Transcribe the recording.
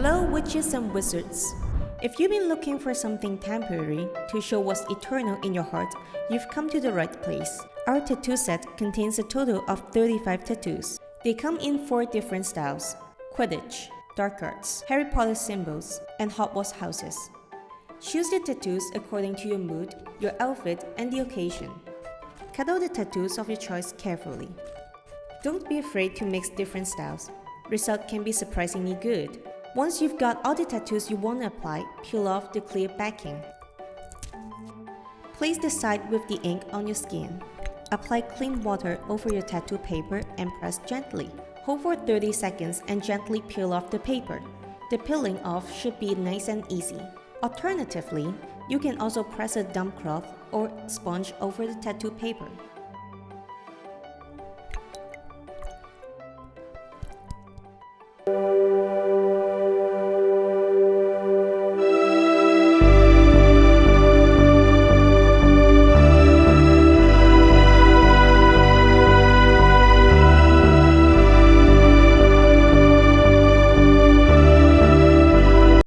Hello, witches and wizards. If you've been looking for something temporary to show what's eternal in your heart, you've come to the right place. Our tattoo set contains a total of 35 tattoos. They come in four different styles Quidditch, Dark Arts, Harry Potter symbols, and Hogwarts houses. Choose the tattoos according to your mood, your outfit, and the occasion. Cut out the tattoos of your choice carefully. Don't be afraid to mix different styles. Result can be surprisingly good. Once you've got all the tattoos you want to apply, peel off the clear backing. Place the side with the ink on your skin. Apply clean water over your tattoo paper and press gently. Hold for 30 seconds and gently peel off the paper. The peeling off should be nice and easy. Alternatively, you can also press a damp cloth or sponge over the tattoo paper.